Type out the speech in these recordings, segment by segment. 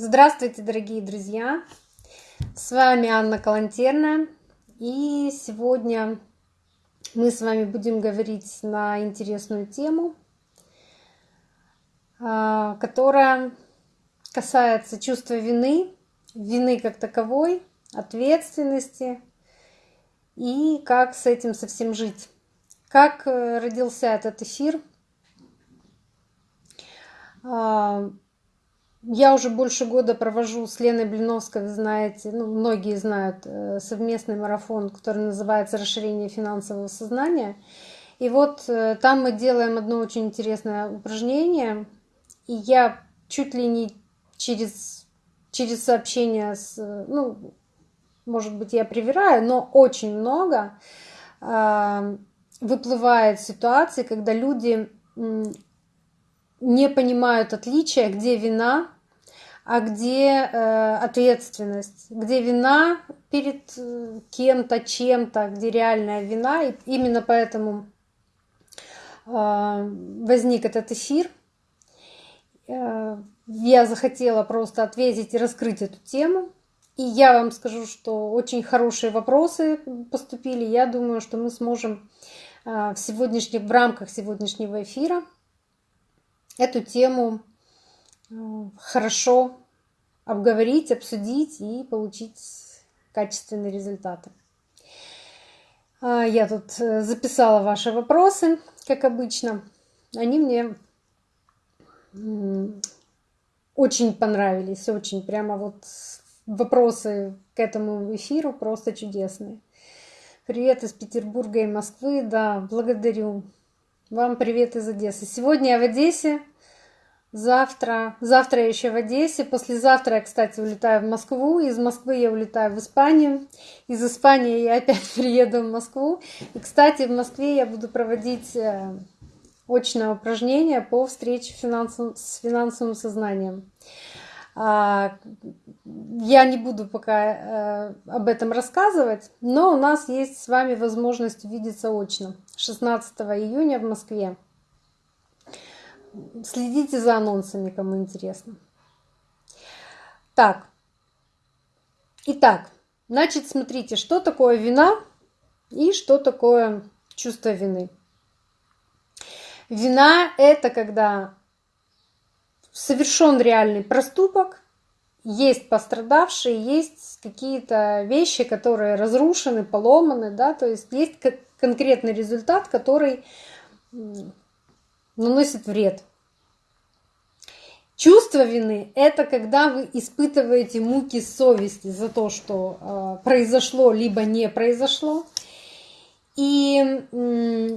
Здравствуйте, дорогие друзья! С вами Анна Калантерная. И сегодня мы с вами будем говорить на интересную тему, а, которая касается чувства вины, вины как таковой, ответственности и как с этим совсем жить. Как э, родился этот эфир? Я уже больше года провожу с Леной Блиновской, вы знаете, ну, многие знают, э, совместный марафон, который называется «Расширение финансового сознания». И вот э, там мы делаем одно очень интересное упражнение, и я чуть ли не через, через сообщение с, ну, может быть, я привираю, но очень много э, выплывает ситуации, когда люди не понимают отличия, где вина, а где э, ответственность, где вина перед э, кем-то, чем-то, где реальная вина. И именно поэтому э, возник этот эфир. Э, я захотела просто ответить и раскрыть эту тему. И я вам скажу, что очень хорошие вопросы поступили. Я думаю, что мы сможем э, в сегодняшних, в рамках сегодняшнего эфира эту тему хорошо обговорить, обсудить и получить качественные результаты. А, я тут э, записала ваши вопросы, как обычно. Они мне очень понравились, очень прямо вот вопросы к этому эфиру просто чудесные. Привет из Петербурга и Москвы, да, благодарю. Вам привет из Одессы. Сегодня я в Одессе, завтра, завтра я еще в Одессе, послезавтра я, кстати, улетаю в Москву, из Москвы я улетаю в Испанию, из Испании я опять приеду в Москву. И, кстати, в Москве я буду проводить э, очное упражнение по встрече с финансовым сознанием. А, я не буду пока э, об этом рассказывать, но у нас есть с вами возможность увидеться очно 16 июня в Москве. Следите за анонсами, кому интересно. Так, итак, значит, смотрите, что такое вина и что такое чувство вины. Вина – это когда совершен реальный проступок, есть пострадавшие, есть какие-то вещи, которые разрушены, поломаны, да, то есть есть конкретный результат, который наносит вред. Чувство вины – это когда вы испытываете муки совести за то, что э, произошло, либо не произошло. И э,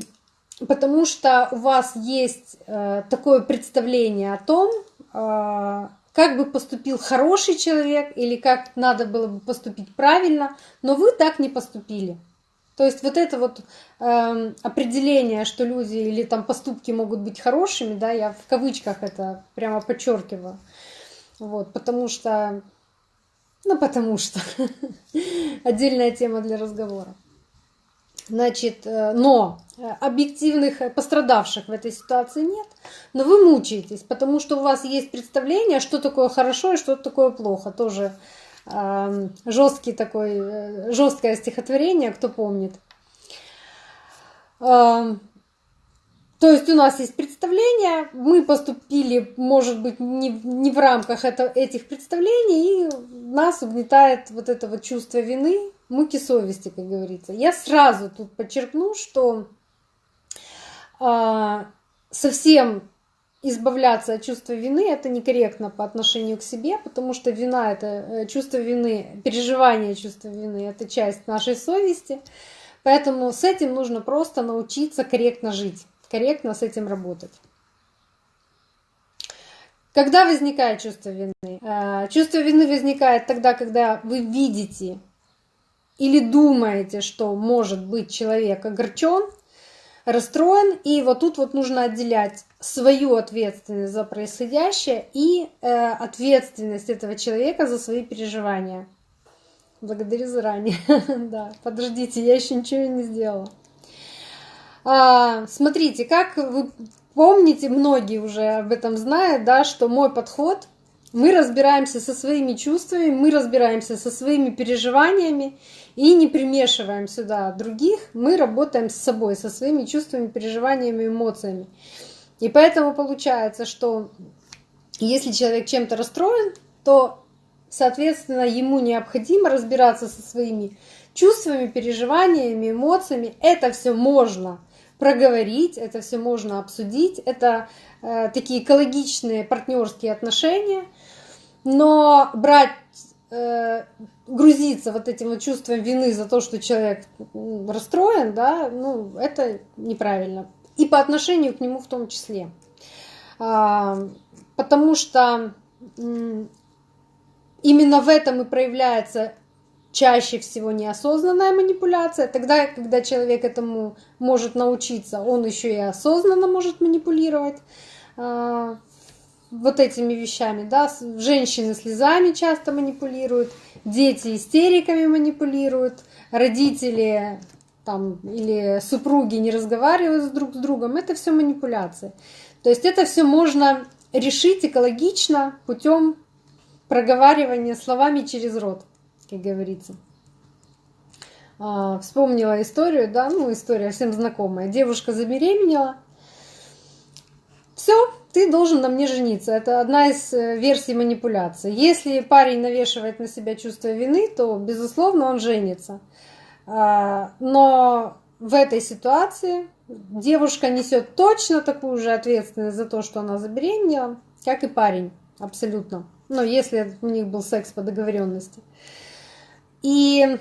потому что у вас есть э, такое представление о том, а, как бы поступил хороший человек или как надо было бы поступить правильно, но вы так не поступили. То есть вот это вот э, определение, что люди или там поступки могут быть хорошими, да, я в кавычках это прямо подчеркиваю, вот, потому что, ну потому что отдельная тема для разговора. Значит, э, но э, объективных пострадавших в этой ситуации нет, но вы мучаетесь, потому что у вас есть представление, что такое хорошо и что такое плохо. Тоже жесткий такой, э, жесткое стихотворение, кто помнит. То есть у нас есть представление, мы поступили, может быть, не, не в рамках это, этих представлений, и нас угнетает вот это вот чувство вины, муки совести, как говорится. Я сразу тут подчеркну, что э, совсем избавляться от чувства вины это некорректно по отношению к себе, потому что вина это э, чувство вины, переживание чувства вины это часть нашей совести. Поэтому с этим нужно просто научиться корректно жить, корректно с этим работать. Когда возникает чувство вины? Э, чувство вины возникает тогда, когда вы видите или думаете, что может быть человек огорчен, расстроен, и вот тут вот нужно отделять свою ответственность за происходящее и э, ответственность этого человека за свои переживания. Благодарю заранее. да, подождите, я еще ничего не сделала. А, смотрите, как вы помните, многие уже об этом знают, да, что мой подход Мы разбираемся со своими чувствами, мы разбираемся со своими переживаниями и не примешиваем сюда других. Мы работаем с собой, со своими чувствами, переживаниями, эмоциями. И поэтому получается, что если человек чем-то расстроен, то, соответственно, ему необходимо разбираться со своими чувствами, переживаниями, эмоциями. Это все можно проговорить, это все можно обсудить. Это э, такие экологичные партнерские отношения. Но брать, э, грузиться вот этим вот чувством вины за то, что человек расстроен, да, ну, это неправильно. И по отношению к нему в том числе. А, потому что именно в этом и проявляется чаще всего неосознанная манипуляция. Тогда, когда человек этому может научиться, он еще и осознанно может манипулировать а, вот этими вещами. Да? Женщины слезами часто манипулируют, дети истериками манипулируют, родители там, или супруги не разговаривают друг с другом. Это все манипуляции. То есть это все можно решить экологично путем проговаривания словами через рот, как говорится. А, вспомнила историю, да, ну история всем знакомая. Девушка забеременела. Все, ты должен на мне жениться. Это одна из э, версий манипуляции. Если парень навешивает на себя чувство вины, то, безусловно, он женится. А, но в этой ситуации девушка несет точно такую же ответственность за то, что она забеременела, как и парень, абсолютно. Но если у них был секс по договоренности. И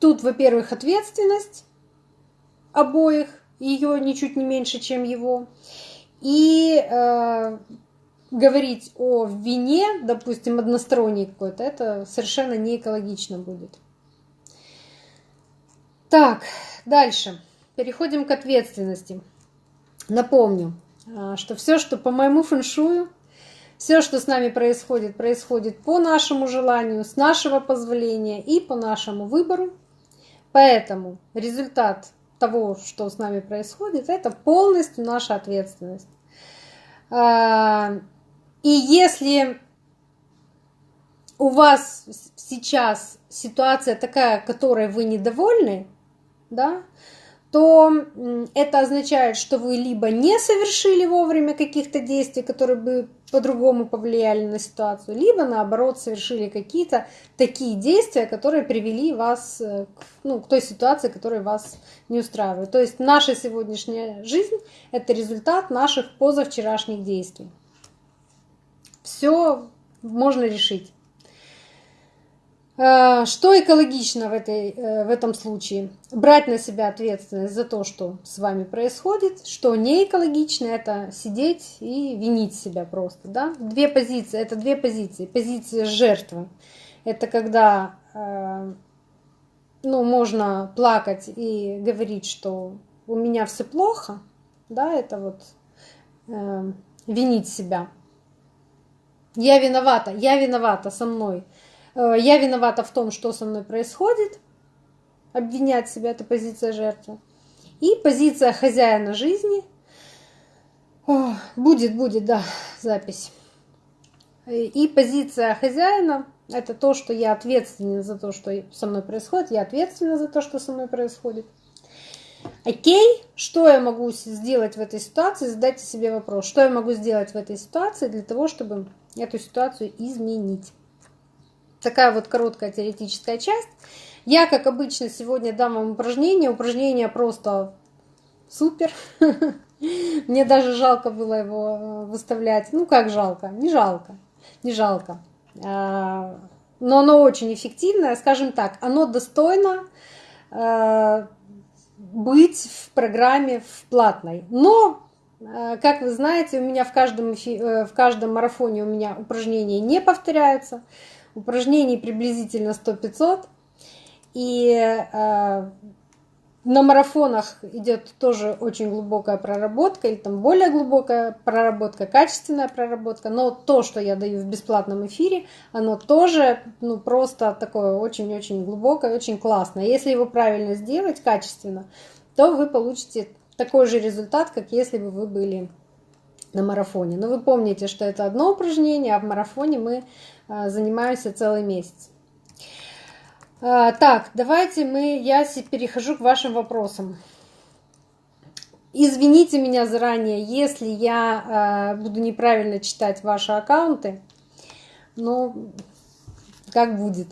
тут, во-первых, ответственность обоих, ее ничуть не меньше, чем его. И э, говорить о вине, допустим, односторонней какой-то, это совершенно не экологично будет. Так, дальше. Переходим к ответственности. Напомню, а, что все, что по моему фэншую, все, что с нами происходит, происходит по нашему желанию, с нашего позволения и по нашему выбору. Поэтому результат того, что с нами происходит, это полностью наша ответственность. И если у вас сейчас ситуация такая, которой вы недовольны, да, то это означает, что вы либо не совершили вовремя каких-то действий, которые бы по-другому повлияли на ситуацию, либо наоборот совершили какие-то такие действия, которые привели вас э, к, ну, к той ситуации, которая вас не устраивает. То есть наша сегодняшняя жизнь – это результат наших позавчерашних действий. Все можно решить. Э, что экологично в, этой, э, в этом случае? Брать на себя ответственность за то, что с вами происходит. Что не экологично, это сидеть и винить себя просто. Да? Две позиции, это две позиции. Позиция жертвы. Это когда э, ну, можно плакать и говорить, что у меня все плохо. Да, это вот э, винить себя. Я виновата, я виновата со мной Э, я виновата в том, что со мной происходит, обвинять себя, это позиция жертвы. И позиция хозяина жизни, О, будет, будет, да, запись. И позиция хозяина – это то, что я ответственен за то, что со мной происходит, я ответственна за то, что со мной происходит. Окей, что я могу сделать в этой ситуации? Задайте себе вопрос, что я могу сделать в этой ситуации для того, чтобы эту ситуацию изменить такая вот короткая теоретическая часть. Я, как обычно, сегодня дам вам упражнение. Упражнение просто супер. Мне даже жалко было его э, выставлять. Ну, как жалко? Не жалко. Не жалко. А, но оно очень эффективное. Скажем так, оно достойно э, быть в программе в платной. Но как вы знаете, у меня в каждом, в каждом марафоне у меня упражнения не повторяются упражнений приблизительно 100-500. И э, на марафонах идет тоже очень глубокая проработка, или там более глубокая проработка, качественная проработка. Но то, что я даю в бесплатном эфире, оно тоже ну, просто такое очень-очень глубокое, очень классное. Если его правильно сделать, качественно, то вы получите такой же результат, как если бы вы были на марафоне. Но вы помните, что это одно упражнение, а в марафоне мы а, занимаемся целый месяц. А, так, давайте мы, я перехожу к вашим вопросам. Извините меня заранее, если я буду неправильно читать ваши аккаунты, но как будет.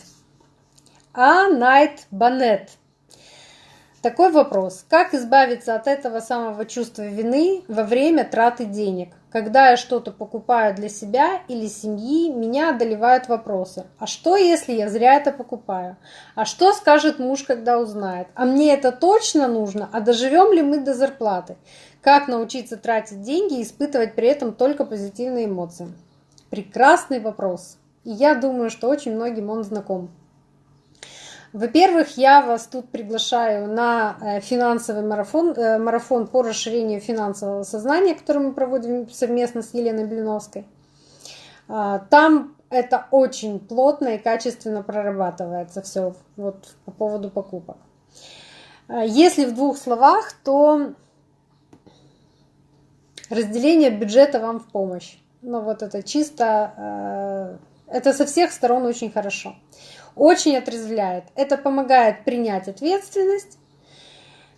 А Найт Банет. Такой вопрос. Как избавиться от этого самого чувства вины во время траты денег? Когда я что-то покупаю для себя или семьи, меня одолевают вопросы. А что, если я зря это покупаю? А что скажет муж, когда узнает? А мне это точно нужно? А доживем ли мы до зарплаты? Как научиться тратить деньги и испытывать при этом только позитивные эмоции? Прекрасный вопрос. И я думаю, что очень многим он знаком. Во-первых, я вас тут приглашаю на э, финансовый марафон, э, марафон по расширению финансового сознания, который мы проводим совместно с Еленой Блиновской. А, там это очень плотно и качественно прорабатывается все вот по поводу покупок. А, если в двух словах, то разделение бюджета вам в помощь. Ну вот это чисто, э, это со всех сторон очень хорошо очень отрезвляет. Это помогает принять ответственность,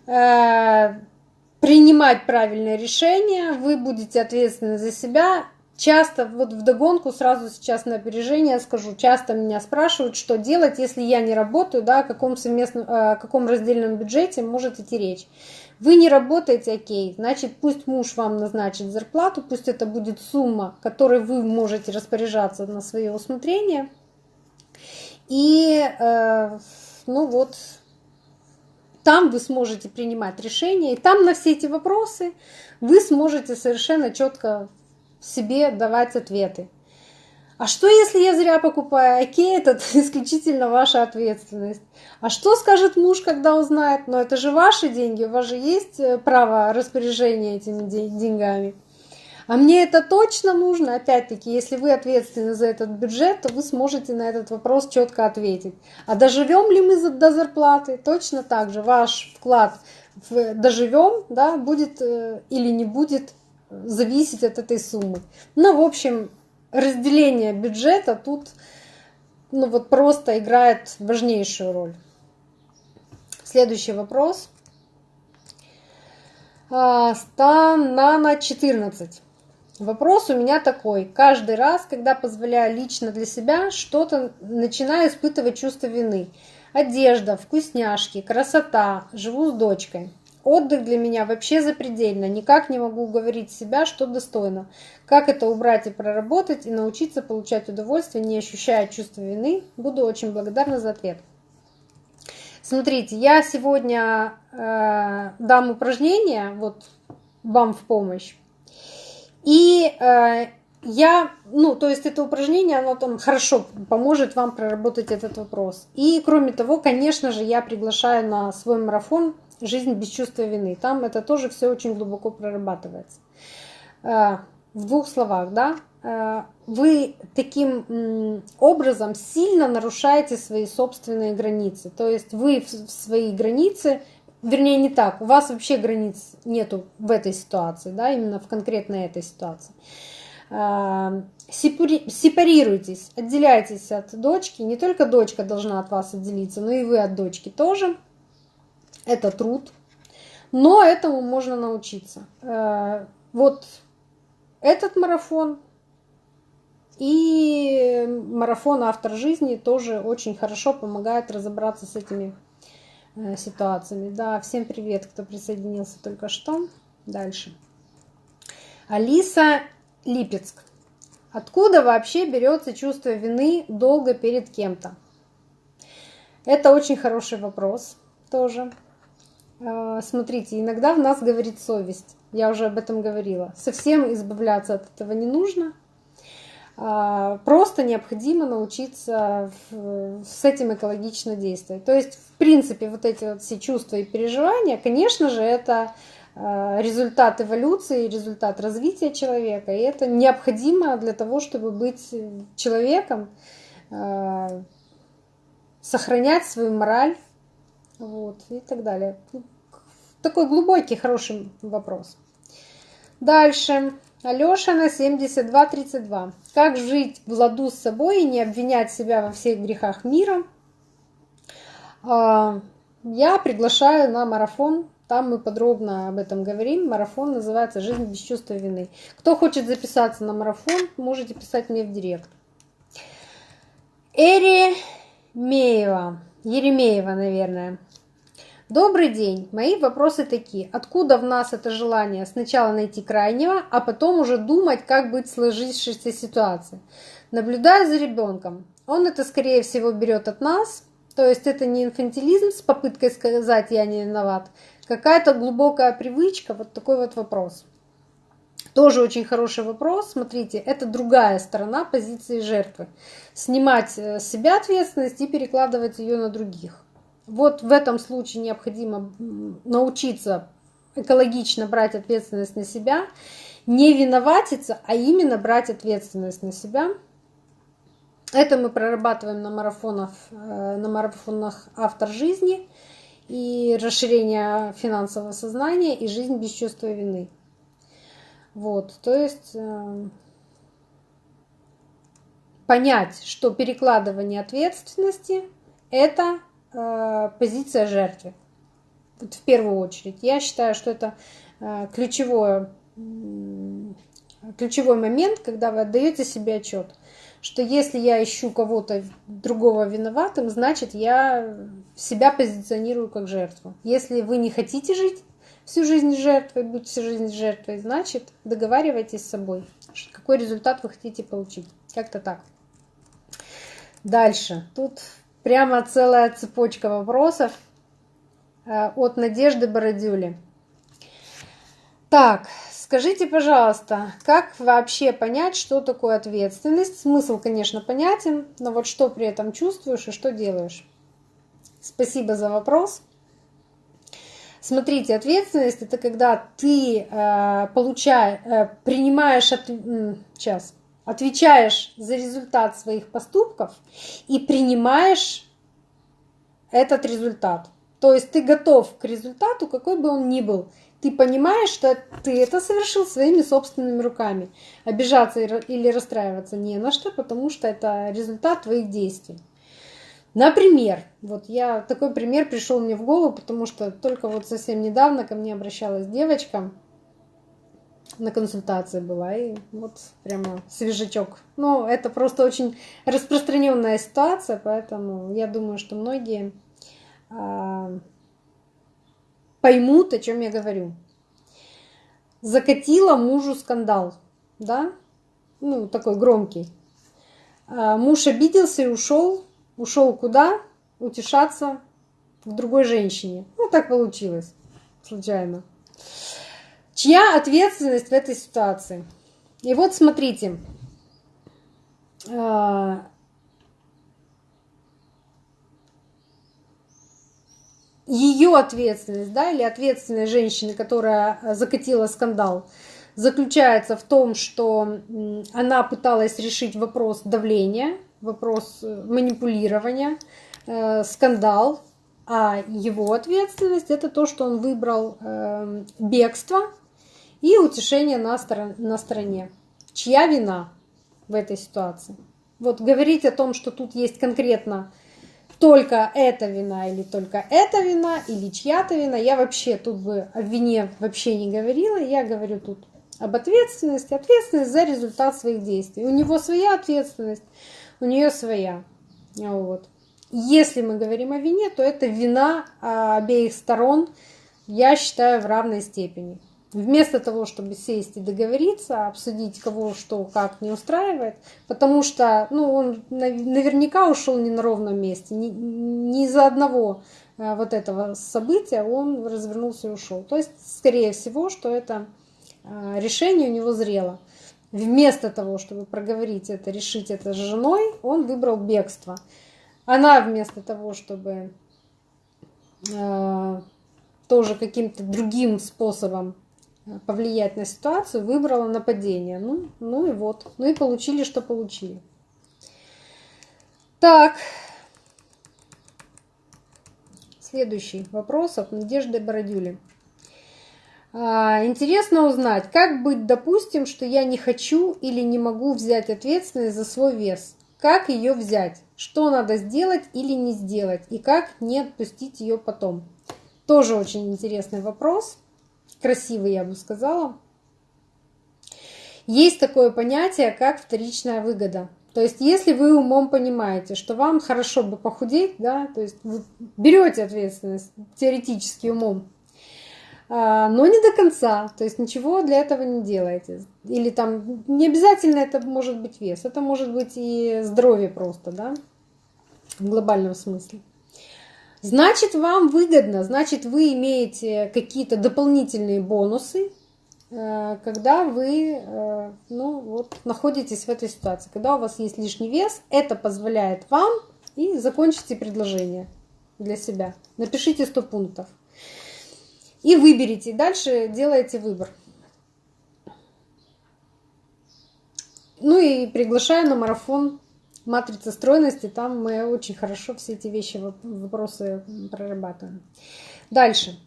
э, принимать правильные решения, вы будете ответственны за себя. Часто, вот в догонку сразу сейчас на опережение скажу, часто меня спрашивают, что делать, если я не работаю, да, о каком, совместном, э, о каком раздельном бюджете может идти речь. Вы не работаете, окей, значит, пусть муж вам назначит зарплату, пусть это будет сумма, которой вы можете распоряжаться на свое усмотрение – и, э, ну вот, там вы сможете принимать решения, и там на все эти вопросы вы сможете совершенно четко себе давать ответы. А что, если я зря покупаю? Окей, это исключительно ваша ответственность. А что скажет муж, когда узнает? Но это же ваши деньги, у вас же есть э, право распоряжения этими деньгами. А мне это точно нужно? Опять-таки, если вы ответственны за этот бюджет, то вы сможете на этот вопрос четко ответить. А доживем ли мы до зарплаты? Точно так же ваш вклад в доживем, да, будет э, или не будет зависеть от этой суммы. Ну, в общем, разделение бюджета тут ну, вот просто играет важнейшую роль. Следующий вопрос. А, Станана 14. Вопрос у меня такой. Каждый раз, когда позволяю лично для себя что-то, начинаю испытывать чувство вины. Одежда, вкусняшки, красота, живу с дочкой. Отдых для меня вообще запредельно. Никак не могу уговорить себя, что достойно. Как это убрать и проработать, и научиться получать удовольствие, не ощущая чувства вины? Буду очень благодарна за ответ. Смотрите, я сегодня э, дам упражнение вот вам в помощь. И э, я, ну, то есть это упражнение, оно там хорошо поможет вам проработать этот вопрос. И кроме того, конечно же, я приглашаю на свой марафон «Жизнь без чувства вины». Там это тоже все очень глубоко прорабатывается. Э, в двух словах, да, э, вы таким образом сильно нарушаете свои собственные границы. То есть вы в свои границы вернее не так, у вас вообще границ нету в этой ситуации, да, именно в конкретной этой ситуации. А, сепарируйтесь, отделяйтесь от дочки. Не только дочка должна от вас отделиться, но и вы от дочки тоже. Это труд. Но этому можно научиться. А, вот этот марафон и марафон «Автор жизни» тоже очень хорошо помогает разобраться с этими ситуациями. Да, всем привет, кто присоединился только что. Дальше. Алиса Липецк. Откуда вообще берется чувство вины долго перед кем-то? Это очень хороший вопрос тоже. Э, смотрите, иногда в нас говорит совесть. Я уже об этом говорила. Совсем избавляться от этого не нужно. А, просто необходимо научиться с этим экологично действовать. То есть, в принципе, вот эти вот все чувства и переживания, конечно же, это а, результат эволюции, результат развития человека, и это необходимо для того, чтобы быть человеком, а, сохранять свою мораль, вот, и так далее. Такой глубокий, хороший вопрос. Дальше. Алешина 7232. Как жить в ладу с собой и не обвинять себя во всех грехах мира? А, я приглашаю на марафон. Там мы подробно об этом говорим. Марафон называется «Жизнь без чувства вины». Кто хочет записаться на марафон, можете писать мне в директ. Эремеева. Еремеева, наверное. Добрый день. Мои вопросы такие. Откуда в нас это желание сначала найти крайнего, а потом уже думать, как быть в сложившейся ситуации? Наблюдая за ребенком, он это, скорее всего, берет от нас, то есть это не инфантилизм с попыткой сказать «я не виноват», какая-то глубокая привычка, вот такой вот вопрос. Тоже очень хороший вопрос. Смотрите, это другая сторона позиции жертвы. Снимать с себя ответственность и перекладывать ее на других. Вот в этом случае необходимо научиться экологично брать ответственность на себя, не виноватиться, а именно брать ответственность на себя. Это мы прорабатываем на марафонах, э, на марафонах «Автор жизни» и расширение финансового сознания и жизнь без чувства вины. Вот, то есть э, понять, что перекладывание ответственности – это Э, позиция жертвы. Вот в первую очередь. Я считаю, что это э, ключевое, ключевой момент, когда вы отдаете себе отчет, что если я ищу кого-то другого виноватым, значит я себя позиционирую как жертву. Если вы не хотите жить всю жизнь жертвой, быть всю жизнь жертвой, значит договаривайтесь с собой, какой результат вы хотите получить. Как-то так. Дальше. Тут Прямо целая цепочка вопросов э, от Надежды Бородюли. Так, скажите, пожалуйста, как вообще понять, что такое ответственность? Смысл, конечно, понятен, но вот что при этом чувствуешь и что делаешь? Спасибо за вопрос. Смотрите, ответственность это когда ты э, получаешь, э, принимаешь от, сейчас отвечаешь за результат своих поступков и принимаешь этот результат. То есть ты готов к результату, какой бы он ни был. Ты понимаешь, что ты это совершил своими собственными руками. Обижаться или расстраиваться не на что, потому что это результат твоих действий. Например, вот я такой пример пришел мне в голову, потому что только вот совсем недавно ко мне обращалась девочка, на консультации была, и вот прямо свежачок. Ну, это просто очень распространенная ситуация, поэтому я думаю, что многие э, поймут, о чем я говорю. Закатила мужу скандал, да, ну, такой громкий. А муж обиделся и ушел. Ушел куда? Утешаться к другой женщине. Ну, так получилось, случайно. Чья ответственность в этой ситуации? И вот смотрите, а, ее ответственность, да, или ответственность женщины, которая закатила скандал, заключается в том, что она пыталась решить вопрос давления, вопрос э, манипулирования, э, скандал, а его ответственность это то, что он выбрал э, бегство и утешение на, сторон, на стороне. Чья вина в этой ситуации? Вот говорить о том, что тут есть конкретно только эта вина или только эта вина или чья-то вина, я вообще тут бы о вине вообще не говорила, я говорю тут об ответственности, ответственность за результат своих действий. У него своя ответственность, у нее своя. Вот. Если мы говорим о вине, то это вина обеих сторон, я считаю, в равной степени. Вместо того, чтобы сесть и договориться, обсудить, кого что как не устраивает, потому что ну, он наверняка ушел не на ровном месте, не, не из-за одного а, вот этого события он развернулся и ушел. То есть, скорее всего, что это а, решение у него зрело. Вместо того, чтобы проговорить это, решить это с женой, он выбрал бегство. Она вместо того, чтобы э, тоже каким-то другим способом повлиять на ситуацию, выбрала нападение. Ну, ну и вот. Ну и получили, что получили. Так. Следующий вопрос от Надежды Бородюли. А, интересно узнать, как быть, допустим, что я не хочу или не могу взять ответственность за свой вес. Как ее взять? Что надо сделать или не сделать? И как не отпустить ее потом? Тоже очень интересный вопрос. Красивый, я бы сказала. Есть такое понятие, как вторичная выгода. То есть, если вы умом понимаете, что вам хорошо бы похудеть, да, то есть вы берете ответственность теоретически умом, а, но не до конца, то есть ничего для этого не делаете. Или там не обязательно это может быть вес, это может быть и здоровье просто, да, в глобальном смысле. Значит, вам выгодно, значит, вы имеете какие-то дополнительные бонусы, Э, когда вы э, ну, вот, находитесь в этой ситуации, когда у вас есть лишний вес, это позволяет вам и закончите предложение для себя. Напишите 100 пунктов. И выберите. Дальше делаете выбор. Ну и приглашаю на марафон матрицы стройности. Там мы очень хорошо все эти вещи, вопросы прорабатываем. Дальше.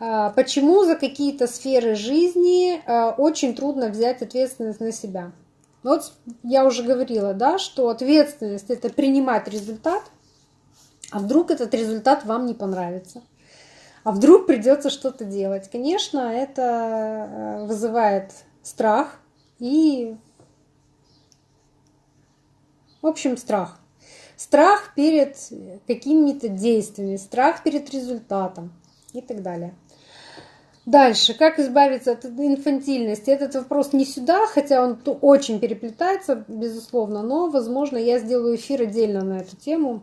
А, почему за какие-то сферы жизни а, очень трудно взять ответственность на себя? Вот я уже говорила, да, что ответственность это принимать результат, а вдруг этот результат вам не понравится, а вдруг придется что-то делать. Конечно, это а, вызывает страх и, в общем, страх. Страх перед какими-то действиями, страх перед результатом и так далее. Дальше, как избавиться от инфантильности? Этот вопрос не сюда, хотя он очень переплетается, безусловно, но, возможно, я сделаю эфир отдельно на эту тему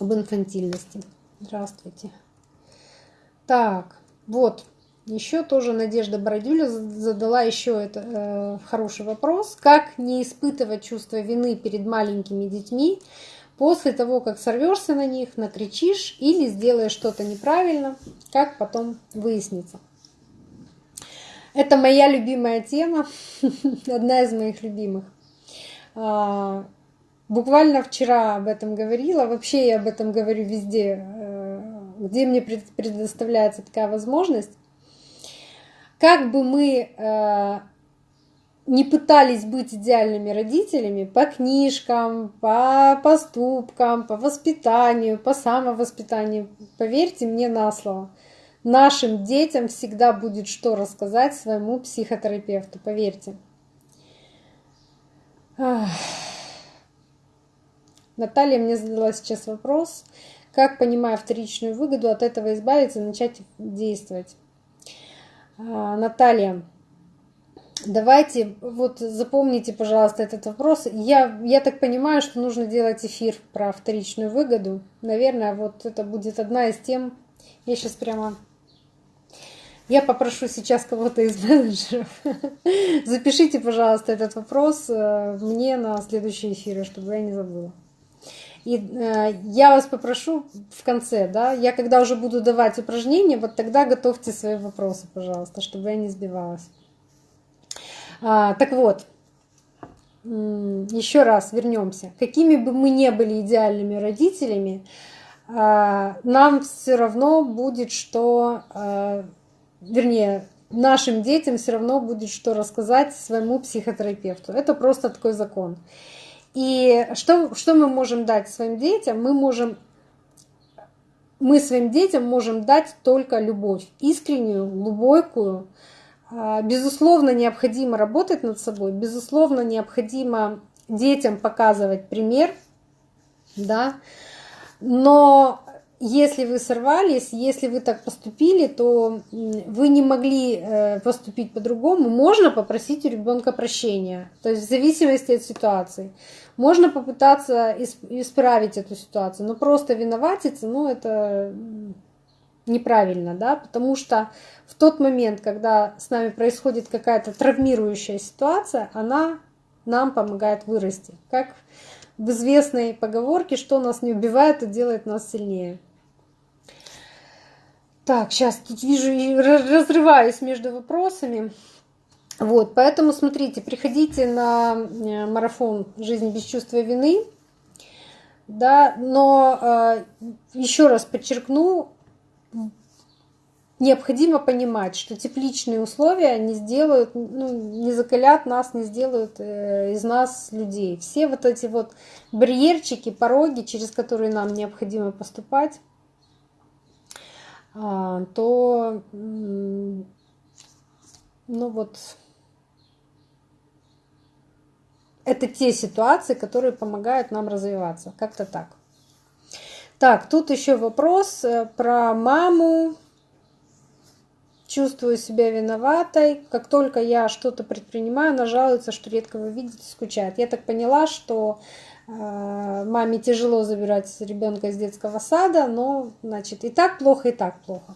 об инфантильности. Здравствуйте. Так, вот, еще тоже Надежда Бородюля задала еще это, э, хороший вопрос. Как не испытывать чувство вины перед маленькими детьми после того, как сорвешься на них, накричишь или сделаешь что-то неправильно, как потом выяснится. Это моя любимая тема, одна из моих любимых. А, буквально вчера об этом говорила, вообще я об этом говорю везде, э, где мне предоставляется такая возможность. Как бы мы э, не пытались быть идеальными родителями по книжкам, по поступкам, по воспитанию, по самовоспитанию, поверьте мне на слово – Нашим детям всегда будет что рассказать своему психотерапевту, поверьте. Наталья мне задала сейчас вопрос, как, понимая вторичную выгоду, от этого избавиться и начать действовать. А, Наталья, давайте, вот запомните, пожалуйста, этот вопрос. Я, я так понимаю, что нужно делать эфир про вторичную выгоду. Наверное, вот это будет одна из тем, я сейчас прямо я попрошу сейчас кого-то из менеджеров. Запишите, пожалуйста, этот вопрос э, мне на следующие эфиры, чтобы я не забыла. И э, я вас попрошу в конце, да, я когда уже буду давать упражнения, вот тогда готовьте свои вопросы, пожалуйста, чтобы я не сбивалась. А, так вот, еще раз вернемся. Какими бы мы не были идеальными родителями, а, нам все равно будет что а, вернее, нашим детям все равно будет что рассказать своему психотерапевту. Это просто такой закон. И что, что мы можем дать своим детям? Мы можем мы своим детям можем дать только любовь, искреннюю, глубокую. А, безусловно, необходимо работать над собой, безусловно, необходимо детям показывать пример, да, но если вы сорвались, если вы так поступили, то вы не могли э, поступить по-другому, можно попросить у ребенка прощения, то есть в зависимости от ситуации. Можно попытаться исправить эту ситуацию, но просто виноватиться, ну это неправильно, да, потому что в тот момент, когда с нами происходит какая-то травмирующая ситуация, она нам помогает вырасти. Как в известной поговорке, что нас не убивает, то делает нас сильнее. Так, сейчас тут вижу, разрываюсь между вопросами. Вот, поэтому смотрите, приходите на э, марафон «Жизнь без чувства вины». Да, но э, еще раз подчеркну, необходимо понимать, что тепличные условия не сделают, ну, не закалят нас, не сделают э, из нас людей. Все вот эти вот барьерчики, пороги, через которые нам необходимо поступать, а, то, ну вот, это те ситуации, которые помогают нам развиваться. Как-то так. Так, тут еще вопрос э, про маму. Чувствую себя виноватой. Как только я что-то предпринимаю, она жалуется, что редко вы видите, скучает. Я так поняла, что э, маме тяжело забирать ребенка из детского сада, но, значит, и так плохо, и так плохо.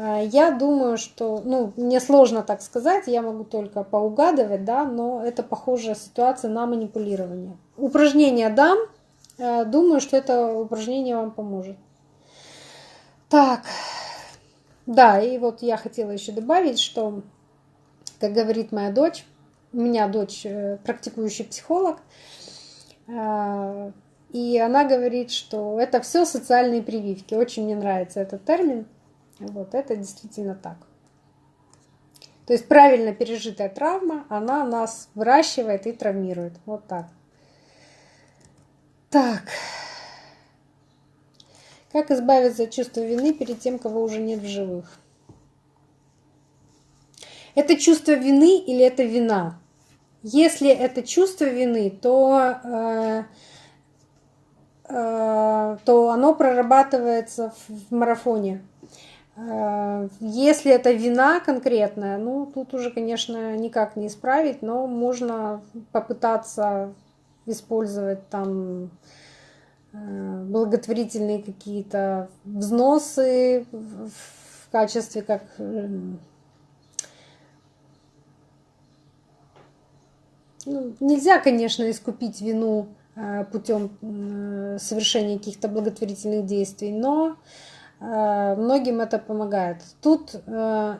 Э, я думаю, что, ну, мне сложно так сказать, я могу только поугадывать, да, но это похожая ситуация на манипулирование. Упражнение дам, э, думаю, что это упражнение вам поможет. Так, да, и вот я хотела еще добавить, что, как говорит моя дочь, у меня дочь э, практикующий психолог, и она говорит, что это все социальные прививки. Очень мне нравится этот термин. Вот это действительно так. То есть правильно пережитая травма, она нас выращивает и травмирует. Вот так. Так. Как избавиться от чувства вины перед тем, кого уже нет в живых? Это чувство вины или это вина? Если это чувство вины, то, э, э, то оно прорабатывается в марафоне. Э, если это вина конкретная, ну, тут уже, конечно, никак не исправить, но можно попытаться использовать там э, благотворительные какие-то взносы в качестве как э, ну, нельзя, конечно, искупить вину путем совершения каких-то благотворительных действий, но многим это помогает. Тут э,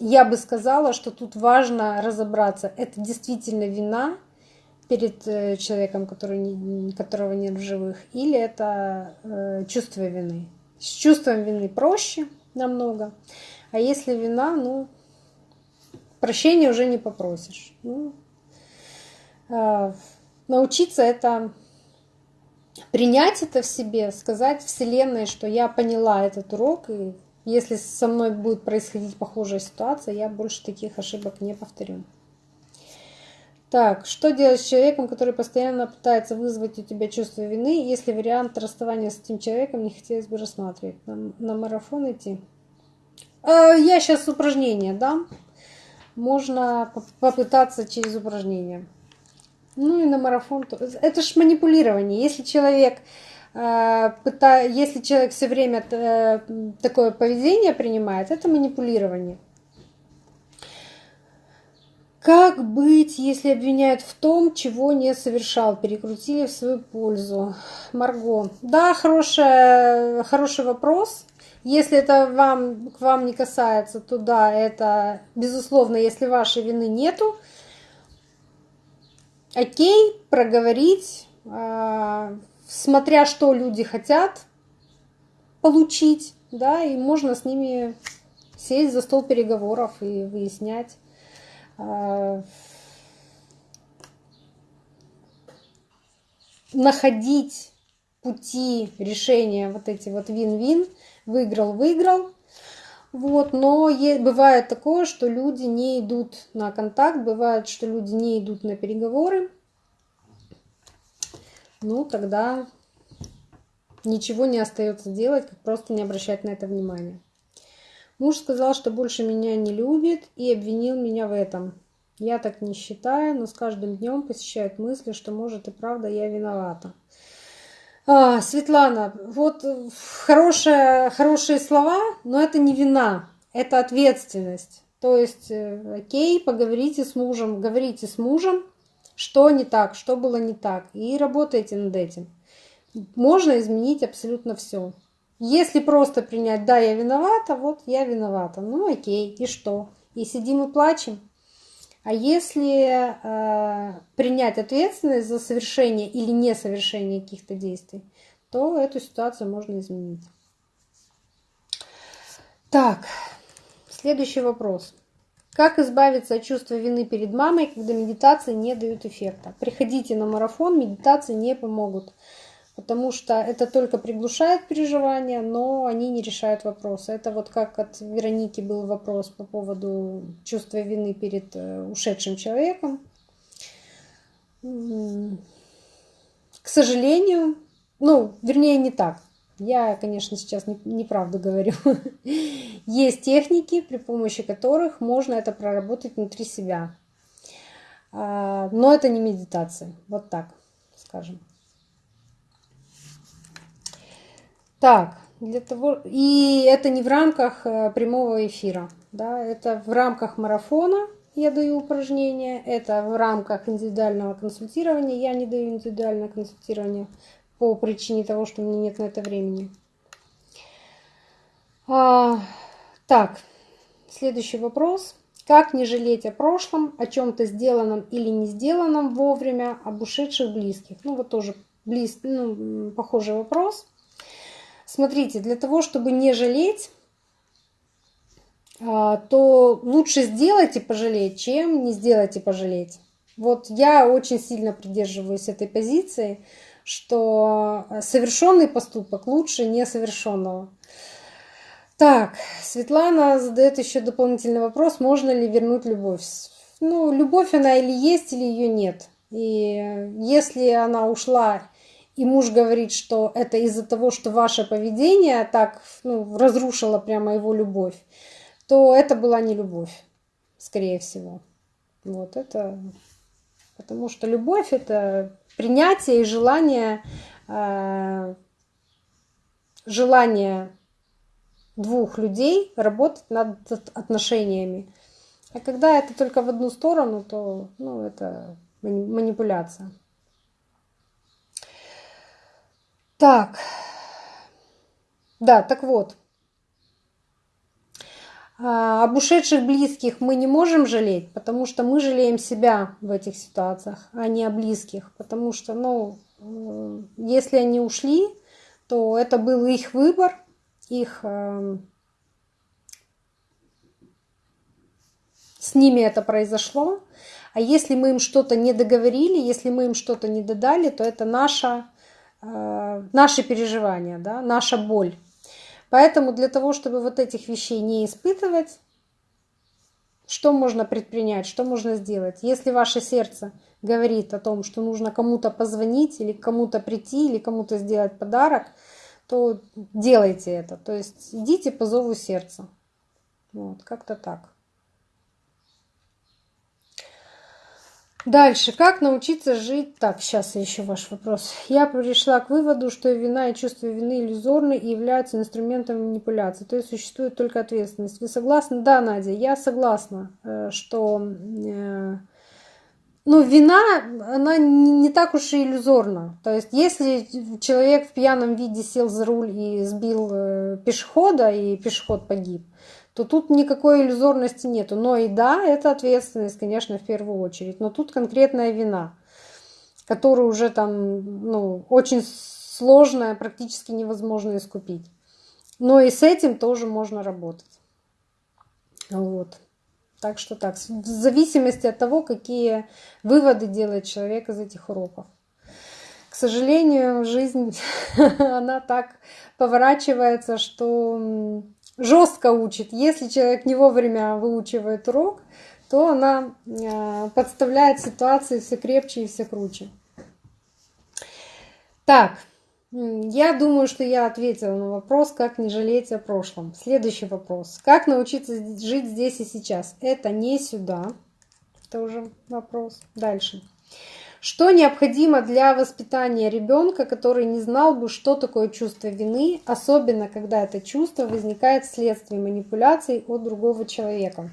я бы сказала, что тут важно разобраться, это действительно вина перед э, человеком, который, которого нет в живых, или это чувство вины. С чувством вины проще намного, а если вина, ну, прощения уже не попросишь. Ну, научиться это принять это в себе, сказать Вселенной, что я поняла этот урок, и если со мной будет происходить похожая ситуация, я больше таких ошибок не повторю. Так, что делать с человеком, который постоянно пытается вызвать у тебя чувство вины, если вариант расставания с этим человеком не хотелось бы рассматривать? На, на марафон идти? Э, я сейчас упражнение дам. Можно попытаться через упражнение. Ну и на марафон. Это ж манипулирование. Если человек э, если человек все время э, такое поведение принимает, это манипулирование. Как быть, если обвиняют в том, чего не совершал, перекрутили в свою пользу? Марго. Да, хорошая, хороший вопрос. Если это вам, к вам не касается, то да, это безусловно, если вашей вины нету, окей, проговорить, а, смотря что люди хотят получить, да, и можно с ними сесть за стол переговоров и выяснять. А, находить пути решения вот эти вот вин-вин, выиграл-выиграл, вот, но бывает такое, что люди не идут на контакт, бывает, что люди не идут на переговоры. Ну, тогда ничего не остается делать, как просто не обращать на это внимания. Муж сказал, что больше меня не любит и обвинил меня в этом. Я так не считаю, но с каждым днем посещают мысли, что может и правда я виновата. А, Светлана, вот хорошие, хорошие слова, но это не вина, это ответственность. То есть, э, окей, поговорите с мужем, говорите с мужем, что не так, что было не так, и работайте над этим. Можно изменить абсолютно все. Если просто принять, да, я виновата, вот я виновата, ну окей, и что? И сидим и плачем? А если э, принять ответственность за совершение или несовершение каких-то действий, то эту ситуацию можно изменить. Так, следующий вопрос. Как избавиться от чувства вины перед мамой, когда медитации не дают эффекта? Приходите на марафон, медитации не помогут, потому что это только приглушает переживания, но они не решают вопросы. Это вот как от Вероники был вопрос по поводу чувства вины перед э, ушедшим человеком. К сожалению, ну, вернее, не так. Я, конечно, сейчас неправду говорю. Есть техники, при помощи которых можно это проработать внутри себя. А, но это не медитация. Вот так, скажем. Так, для того... И это не в рамках э, прямого эфира. Да, это в рамках марафона я даю упражнения, это в рамках индивидуального консультирования. Я не даю индивидуальное консультирование по причине того, что у меня нет на это времени. А, так, следующий вопрос. Как не жалеть о прошлом, о чем-то сделанном или не сделанном вовремя, об ушедших близких? Ну вот тоже близ, ну, похожий вопрос. Смотрите, для того, чтобы не жалеть, а, то лучше сделать и пожалеть, чем не сделать и пожалеть. Вот я очень сильно придерживаюсь этой позиции, что совершенный поступок лучше несовершенного. Так, Светлана задает еще дополнительный вопрос, можно ли вернуть любовь. Ну, любовь она или есть, или ее нет. И если она ушла, и муж говорит, что это из-за того, что ваше поведение так ну, разрушило прямо его любовь, то это была не любовь, скорее всего. Вот это потому что любовь это принятие и желание, э, желание двух людей работать над отношениями. А когда это только в одну сторону, то ну, это манипуляция. Так, да, так вот, а, об ушедших близких мы не можем жалеть, потому что мы жалеем себя в этих ситуациях, а не о близких. Потому что, ну, если они ушли, то это был их выбор, их эм, с ними это произошло. А если мы им что-то не договорили, если мы им что-то не додали, то это наша, э, наши переживания, да, наша боль. Поэтому для того, чтобы вот этих вещей не испытывать, что можно предпринять, что можно сделать? Если ваше сердце говорит о том, что нужно кому-то позвонить или кому-то прийти, или кому-то сделать подарок, то делайте это. То есть идите по зову сердца. Вот, как-то так. Дальше. Как научиться жить? Так, сейчас еще ваш вопрос. Я пришла к выводу, что вина и чувство вины иллюзорны и являются инструментом манипуляции. То есть существует только ответственность. Вы согласны? Да, Надя, я согласна, э, что э, ну, вина, она не так уж и иллюзорна. То есть, если человек в пьяном виде сел за руль и сбил э, пешехода, и пешеход погиб, то тут никакой иллюзорности нету. Но и да, это ответственность, конечно, в первую очередь. Но тут конкретная вина, которую уже там, ну, очень сложная, практически невозможно искупить. Но и с этим тоже можно работать. Вот. Так что так, в зависимости от того, какие выводы делает человек из этих уроков. К сожалению, жизнь, она так поворачивается, что жестко учит. Если человек не вовремя выучивает урок, то она э, подставляет ситуации все крепче и все круче. Так, я думаю, что я ответила на вопрос, как не жалеть о прошлом. Следующий вопрос. Как научиться жить здесь и сейчас? Это не сюда. Это уже вопрос. Дальше. Что необходимо для воспитания ребенка, который не знал бы, что такое чувство вины, особенно когда это чувство возникает вследствие манипуляций от другого человека?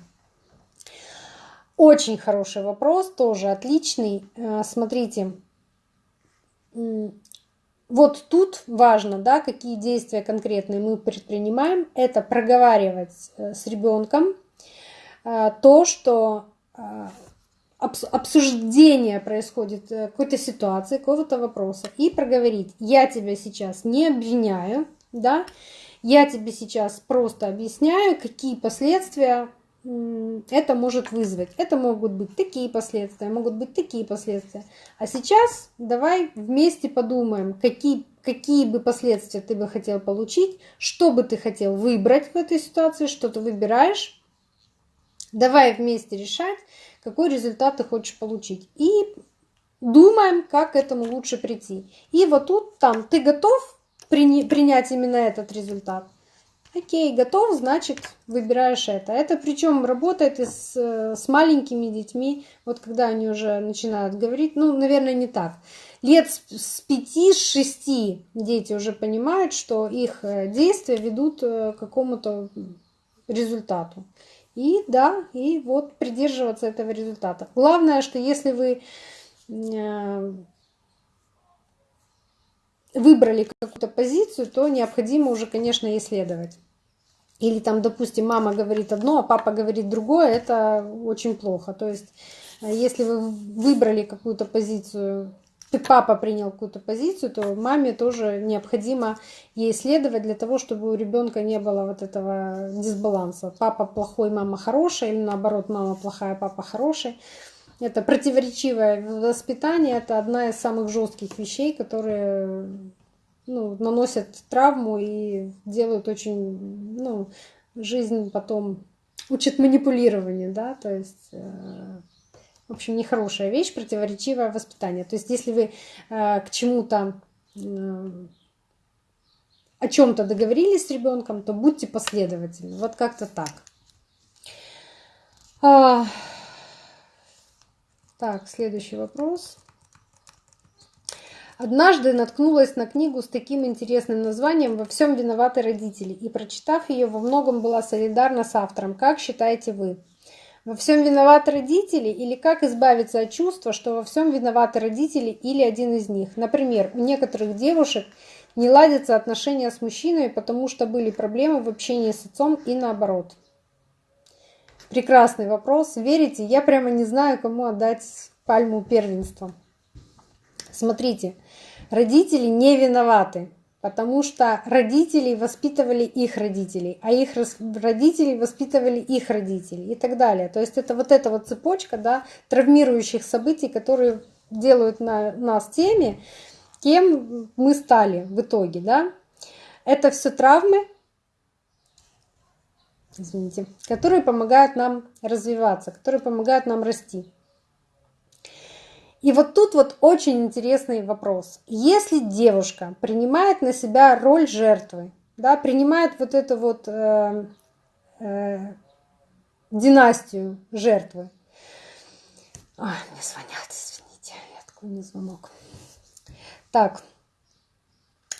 Очень хороший вопрос, тоже отличный. Э, смотрите, вот тут важно, да, какие действия конкретные мы предпринимаем. Это проговаривать э, с ребенком э, то, что обсуждение происходит э, какой-то ситуации, какого-то вопроса, и проговорить, я тебя сейчас не обвиняю, да, Я тебе сейчас просто объясняю, какие последствия это может вызвать. Это могут быть такие последствия, могут быть такие последствия. А сейчас давай вместе подумаем, какие, какие бы последствия ты бы хотел получить, что бы ты хотел выбрать в этой ситуации, что ты выбираешь. Давай вместе решать, какой результат ты хочешь получить. И думаем, как к этому лучше прийти. И вот тут, там, ты готов принять именно этот результат? Окей, готов, значит, выбираешь это. Это причем работает и с, с маленькими детьми, вот когда они уже начинают говорить, ну, наверное, не так. Лет с 5-6 дети уже понимают, что их э, действия ведут э, к какому-то результату. И да, и вот придерживаться этого результата. Главное, что если вы э, выбрали какую-то позицию, то необходимо уже, конечно, исследовать. Или там, допустим, мама говорит одно, а папа говорит другое, это очень плохо. То есть, э, если вы выбрали какую-то позицию, папа принял какую-то позицию, то маме тоже необходимо ей следовать для того, чтобы у ребенка не было вот этого дисбаланса. Папа плохой, мама хорошая, или наоборот, мама плохая, папа хороший. Это противоречивое воспитание, это одна из самых жестких вещей, которые ну, наносят травму и делают очень, ну, жизнь потом учат манипулированию, да, то есть, э, в общем, нехорошая вещь, противоречивое воспитание. То есть, если вы э, к чему-то э, о чем-то договорились с ребенком, то будьте последовательны. Вот как-то так. А, так, следующий вопрос. Однажды наткнулась на книгу с таким интересным названием «Во всем виноваты родители» и, прочитав ее, во многом была солидарна с автором. Как считаете вы? Во всем виноваты родители или как избавиться от чувства, что во всем виноваты родители или один из них? Например, у некоторых девушек не ладятся отношения с мужчиной, потому что были проблемы в общении с отцом и наоборот. Прекрасный вопрос. Верите? Я прямо не знаю, кому отдать пальму первенства. Смотрите, родители не виноваты, потому что родители воспитывали их родителей, а их родители воспитывали их родителей и так далее. То есть это вот эта вот цепочка да, травмирующих событий, которые делают на, нас теми, кем мы стали в итоге. Да? Это все травмы, извините, которые помогают нам развиваться, которые помогают нам расти. И вот тут вот очень интересный вопрос. Если девушка принимает на себя роль жертвы, да, принимает вот эту вот э, э, династию жертвы. Ой, мне звонят, извините, я такой не звонок. Так,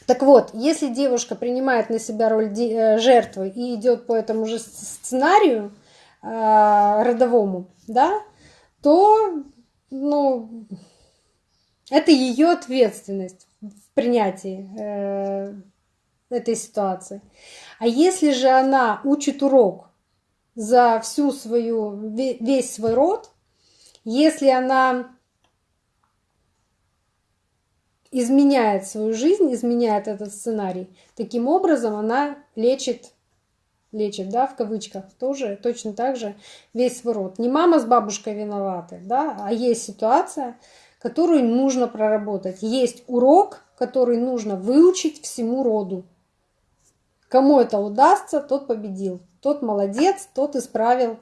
так вот, если девушка принимает на себя роль э, жертвы и идет по этому же сценарию э, родовому, да, то, ну, это ее ответственность в принятии э, этой ситуации. А если же она учит урок за всю свою весь свой род, если она изменяет свою жизнь, изменяет этот сценарий. Таким образом, она лечит, лечит, да, в кавычках, тоже точно так же весь свой род. Не мама с бабушкой виноваты, да, а есть ситуация, которую нужно проработать. Есть урок, который нужно выучить всему роду. Кому это удастся, тот победил. Тот молодец, тот исправил,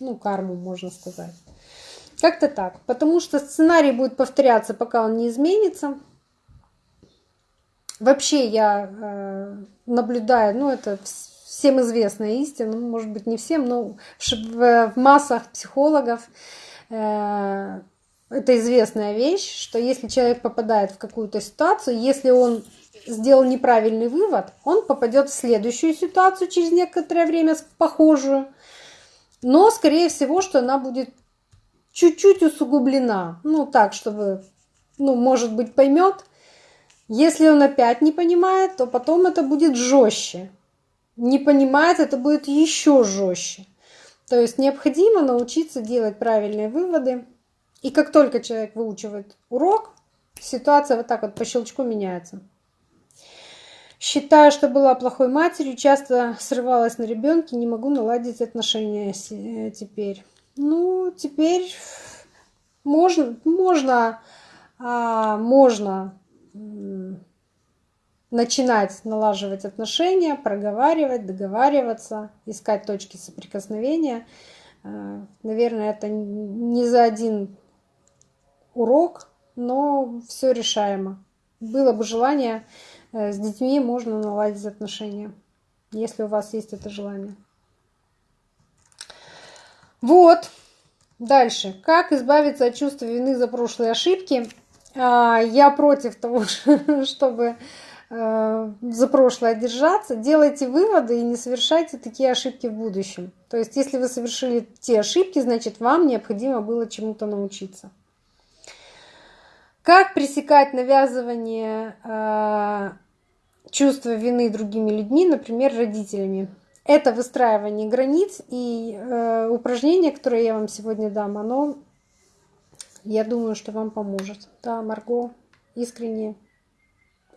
ну, карму, можно сказать. Как-то так. Потому что сценарий будет повторяться, пока он не изменится. Вообще я э, наблюдаю, ну это всем известная истина, ну, может быть не всем, но в, массах психологов э, это известная вещь, что если человек попадает в какую-то ситуацию, если он сделал неправильный вывод, он попадет в следующую ситуацию через некоторое время похожую, но скорее всего, что она будет чуть-чуть усугублена, ну так, чтобы, ну может быть поймет, если он опять не понимает, то потом это будет жестче. Не понимает, это будет еще жестче. То есть необходимо научиться делать правильные выводы. И как только человек выучивает урок, ситуация вот так вот по щелчку меняется. Считаю, что была плохой матерью, часто срывалась на ребенке, не могу наладить отношения э, теперь. Ну, теперь можно, можно, а, можно начинать налаживать отношения, проговаривать, договариваться, искать точки соприкосновения. А, наверное, это не за один урок, но все решаемо. Было бы желание, э, с детьми можно наладить отношения, если у вас есть это желание. Вот. Дальше. Как избавиться от чувства вины за прошлые ошибки? А, я против того, чтобы э, за прошлое держаться. Делайте выводы и не совершайте такие ошибки в будущем. То есть, если вы совершили те ошибки, значит, вам необходимо было чему-то научиться. Как пресекать навязывание э, чувства вины другими людьми, например, родителями? Это выстраивание границ и э, упражнение, которое я вам сегодня дам, оно, я думаю, что вам поможет. Да, Марго, искренне,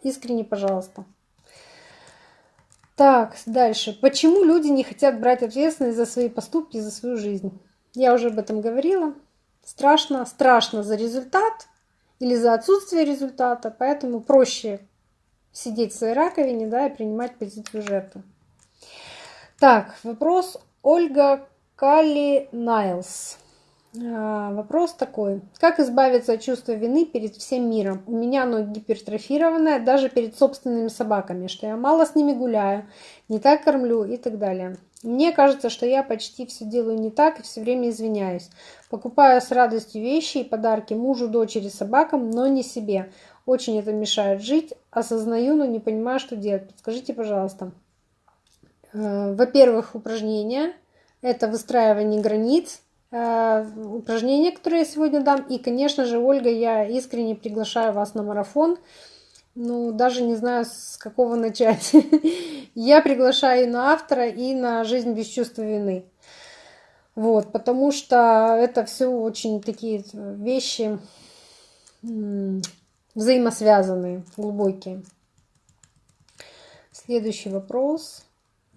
искренне, пожалуйста. Так, дальше. Почему люди не хотят брать ответственность за свои поступки, за свою жизнь? Я уже об этом говорила. Страшно, страшно за результат, или за отсутствие результата, поэтому проще сидеть в своей раковине да, и принимать позицию жертвы. Так, вопрос Ольга Калли Найлс. А, вопрос такой. Как избавиться от чувства вины перед всем миром? У меня оно гипертрофированное даже перед собственными собаками, что я мало с ними гуляю, не так кормлю и так далее. Мне кажется, что я почти все делаю не так и все время извиняюсь. Покупаю с радостью вещи и подарки мужу, дочери, собакам, но не себе. Очень это мешает жить. Осознаю, но не понимаю, что делать. Подскажите, пожалуйста. Э, во-первых, упражнения. Это выстраивание границ. Э, упражнения, которые я сегодня дам. И, конечно же, Ольга, я искренне приглашаю вас на марафон. Ну, даже не знаю, с какого начать. Я приглашаю и на автора, и на жизнь без чувства вины. Вот, потому что это все очень такие вещи взаимосвязанные, глубокие. Следующий вопрос.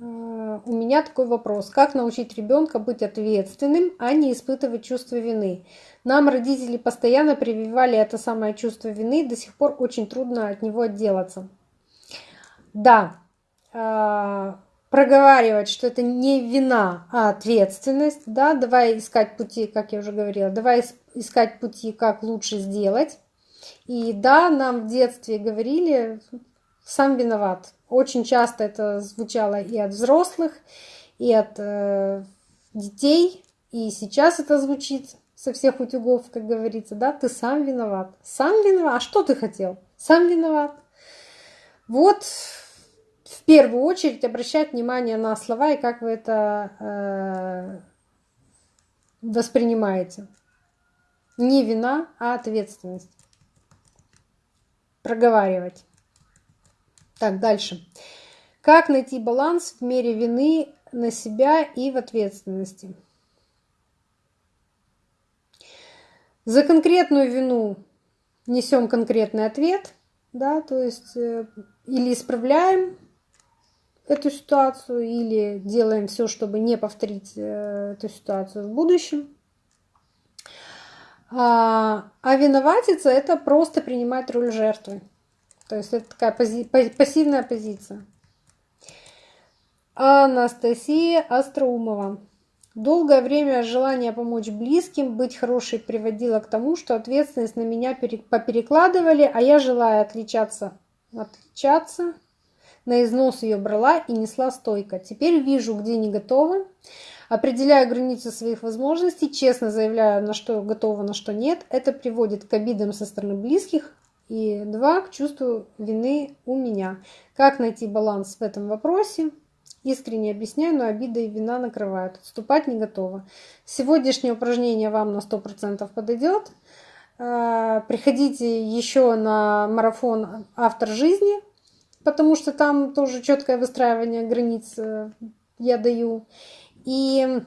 Э, у меня такой вопрос. Как научить ребенка быть ответственным, а не испытывать чувство вины? Нам родители постоянно прививали это самое чувство вины, до сих пор очень трудно от него отделаться. Да, э, проговаривать, что это не вина, а ответственность, да, давай искать пути, как я уже говорила, давай искать пути, как лучше сделать. И да, нам в детстве говорили, сам виноват. Очень часто это звучало и от взрослых, и от э, детей, и сейчас это звучит со всех утюгов, как говорится, да, ты сам виноват. Сам виноват? А что ты хотел? Сам виноват. Вот в первую очередь обращать внимание на слова и как вы это э, воспринимаете. Не вина, а ответственность. Проговаривать. Так, дальше. Как найти баланс в мере вины на себя и в ответственности? За конкретную вину несем конкретный ответ, да, то есть э, или исправляем эту ситуацию, или делаем все, чтобы не повторить э, эту ситуацию в будущем. А, а виноватиться – это просто принимать роль жертвы. То есть это такая пози пассивная позиция. Анастасия Остроумова. Долгое время желание помочь близким, быть хорошей приводило к тому, что ответственность на меня поперекладывали, а я, желая отличаться, отличаться, на износ ее брала и несла стойко. Теперь вижу, где не готова, определяю границы своих возможностей, честно заявляю, на что готова, на что нет. Это приводит к обидам со стороны близких, и два, к чувству вины у меня. Как найти баланс в этом вопросе? Искренне объясняю, но обида и вина накрывают. Отступать не готова. Сегодняшнее упражнение вам на 100% подойдет. А, приходите еще на марафон «Автор жизни», потому что там тоже четкое выстраивание границ э, я даю. И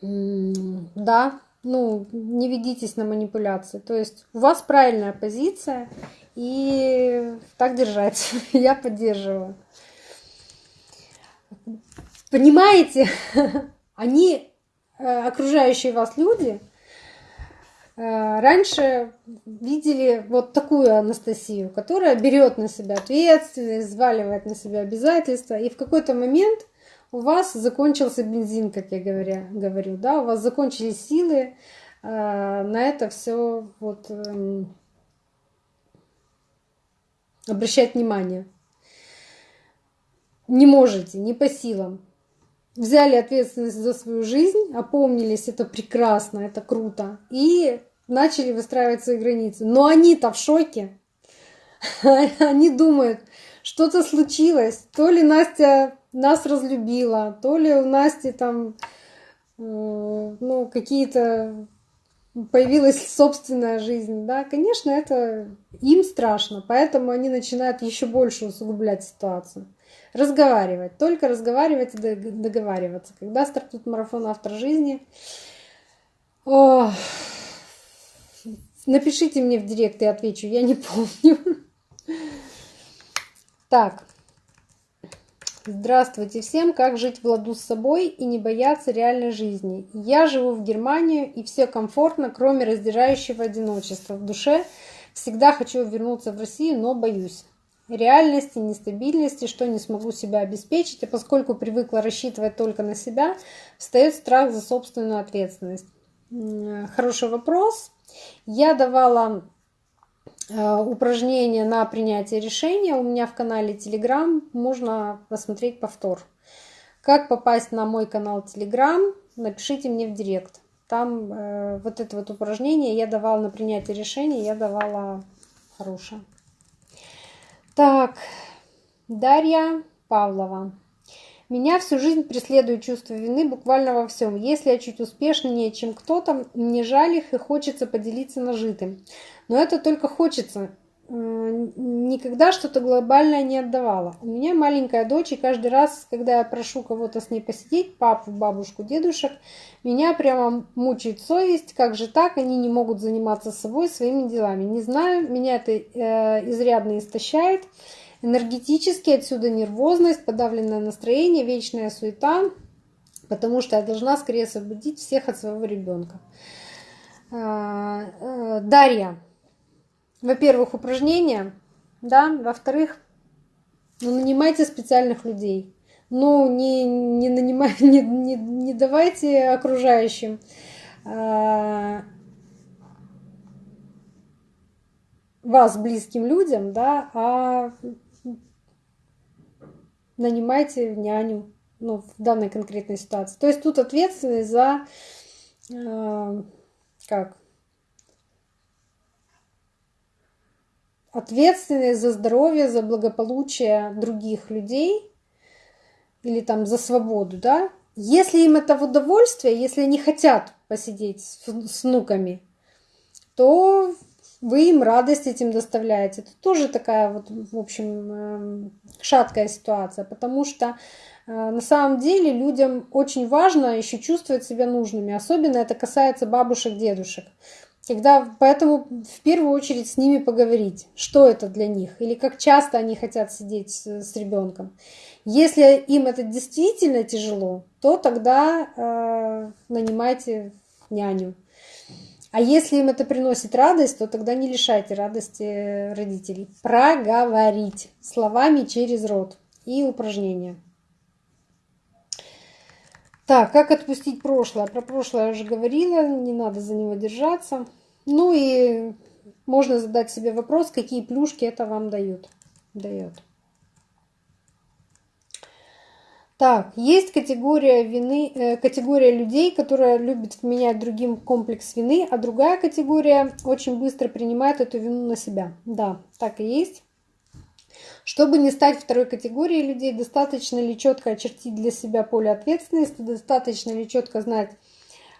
да, ну, не ведитесь на манипуляции. То есть у вас правильная позиция, И так держать. Я поддерживаю. Понимаете, они, э, окружающие вас люди, э, раньше видели вот такую Анастасию, которая берет на себя ответственность, взваливает на себя обязательства, и в какой-то момент у вас закончился бензин, как я говоря, говорю, да, у вас закончились силы э, на это все вот э, обращать внимание. Не можете, не по силам. Взяли ответственность за свою жизнь, опомнились, это прекрасно, это круто, и начали выстраивать свои границы. Но они-то в шоке. Они думают, что-то случилось. То ли Настя нас разлюбила, то ли у Насти там э, ну, какие-то появилась собственная жизнь, да, конечно, это им страшно, поэтому они начинают еще больше усугублять ситуацию. Разговаривать, только разговаривать и договариваться. Когда стартует марафон автор жизни, о, напишите мне в директ, я отвечу, я не помню. Так, Здравствуйте всем! Как жить в ладу с собой и не бояться реальной жизни? Я живу в Германии и все комфортно, кроме раздирающего одиночества. В душе всегда хочу вернуться в Россию, но боюсь. Реальности, нестабильности, что не смогу себя обеспечить, а поскольку привыкла рассчитывать только на себя, встает страх за собственную ответственность. Хороший вопрос. Я давала Э, упражнения на принятие решения у меня в канале Telegram. Можно посмотреть повтор. Как попасть на мой канал Telegram? Напишите мне в директ. Там э, вот это вот упражнение я давала на принятие решения, я давала хорошее. Так, Дарья Павлова. Меня всю жизнь преследует чувство вины буквально во всем. Если я чуть успешнее, чем кто-то, мне жаль их и хочется поделиться нажитым. Но это только хочется. Никогда что-то глобальное не отдавала. У меня маленькая дочь, и каждый раз, когда я прошу кого-то с ней посидеть, папу, бабушку, дедушек, меня прямо мучает совесть, как же так, они не могут заниматься собой, своими делами. Не знаю, меня это э, изрядно истощает. Энергетически отсюда нервозность, подавленное настроение, вечная суета, потому что я должна скорее освободить всех от своего ребенка. А, э, Дарья, во-первых, упражнения, да, во-вторых, ну, нанимайте специальных людей. Ну, не, не нанимайте, не, не, не давайте окружающим э, вас близким людям, да, а нанимайте няню ну, в данной конкретной ситуации. То есть тут ответственность за э, как ответственность за здоровье, за благополучие других людей или там за свободу, да, если им это в удовольствие, если они хотят посидеть с, с внуками, то вы им радость этим доставляете. Это тоже такая вот, в общем, эм, шаткая ситуация, потому что э, на самом деле людям очень важно еще чувствовать себя нужными. Особенно это касается бабушек, дедушек. Когда, поэтому в первую очередь с ними поговорить, что это для них, или как часто они хотят сидеть с, с ребенком. Если им это действительно тяжело, то тогда э, нанимайте няню. А если им это приносит радость, то тогда не лишайте радости родителей. Проговорить словами через рот и упражнения. Так, как отпустить прошлое? Про прошлое я уже говорила, не надо за него держаться. Ну и можно задать себе вопрос, какие плюшки это вам дают. дает. Так, есть категория вины, э, категория людей, которая любит вменять другим комплекс вины, а другая категория очень быстро принимает эту вину на себя. Да, так и есть. Чтобы не стать второй категорией людей, достаточно ли четко очертить для себя поле ответственности, достаточно ли четко знать,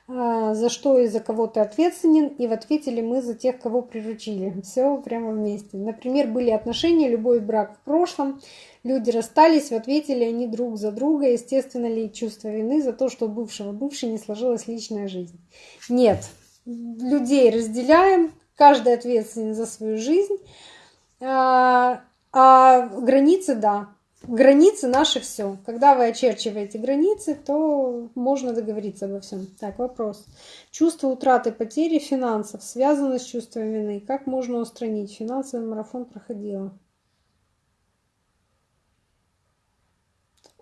а, за что и за кого ты ответственен, и в ответе ли мы за тех, кого приручили. Все прямо вместе. Например, были отношения, любой брак в прошлом, люди расстались, в ответе они друг за друга, естественно ли чувство вины за то, что бывшего бывшей не сложилась личная жизнь. Нет, людей разделяем, каждый ответственен за свою жизнь, А, а границы, да. Границы наши все. Когда вы очерчиваете границы, то можно договориться обо всем. Так, вопрос. Чувство утраты, потери финансов связано с чувством вины. Как можно устранить? Финансовый марафон проходила.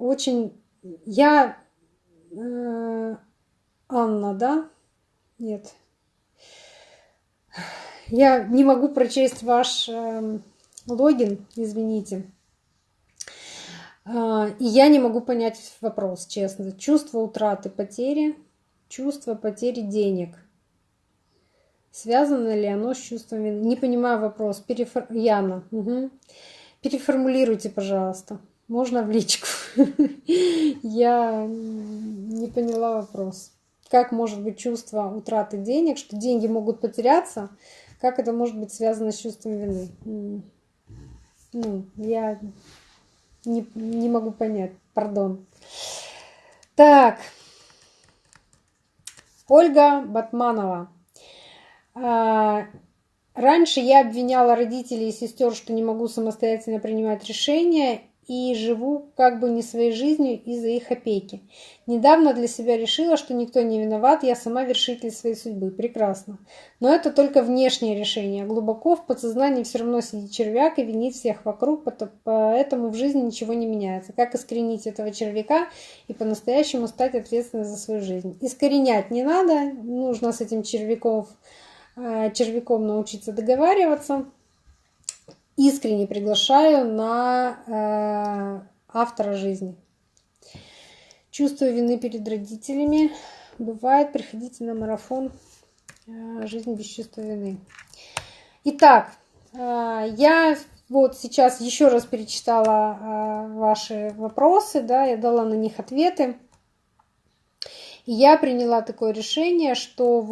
Очень... Я... Э, Анна, да? Нет. Я не могу прочесть ваш э, логин, извините. А, и я не могу понять вопрос, честно. Чувство утраты, потери, чувство потери денег. Связано ли оно с чувством вины? Не понимаю вопрос. Перефор... Яна, угу. переформулируйте, пожалуйста. Можно в личку? Я не поняла вопрос. Как может быть чувство утраты денег, что деньги могут потеряться? Как это может быть связано с чувством вины? Ну, я не, не могу понять, пардон. Так, Ольга Батманова. А, раньше я обвиняла родителей и сестер, что не могу самостоятельно принимать решения, и живу как бы не своей жизнью из-за их опеки. Недавно для себя решила, что никто не виноват, я сама вершитель своей судьбы. Прекрасно. Но это только внешнее решение. Глубоко в подсознании все равно сидит червяк и винит всех вокруг, поэтому в жизни ничего не меняется. Как искоренить этого червяка и по-настоящему стать ответственной за свою жизнь? Искоренять не надо, нужно с этим червяком, э, червяком научиться договариваться искренне приглашаю на э, автора жизни. Чувствую вины перед родителями. Бывает, приходите на марафон э, «Жизнь без чувства вины». Итак, э, я вот сейчас еще раз перечитала э, ваши вопросы, да, я дала на них ответы. И я приняла такое решение, что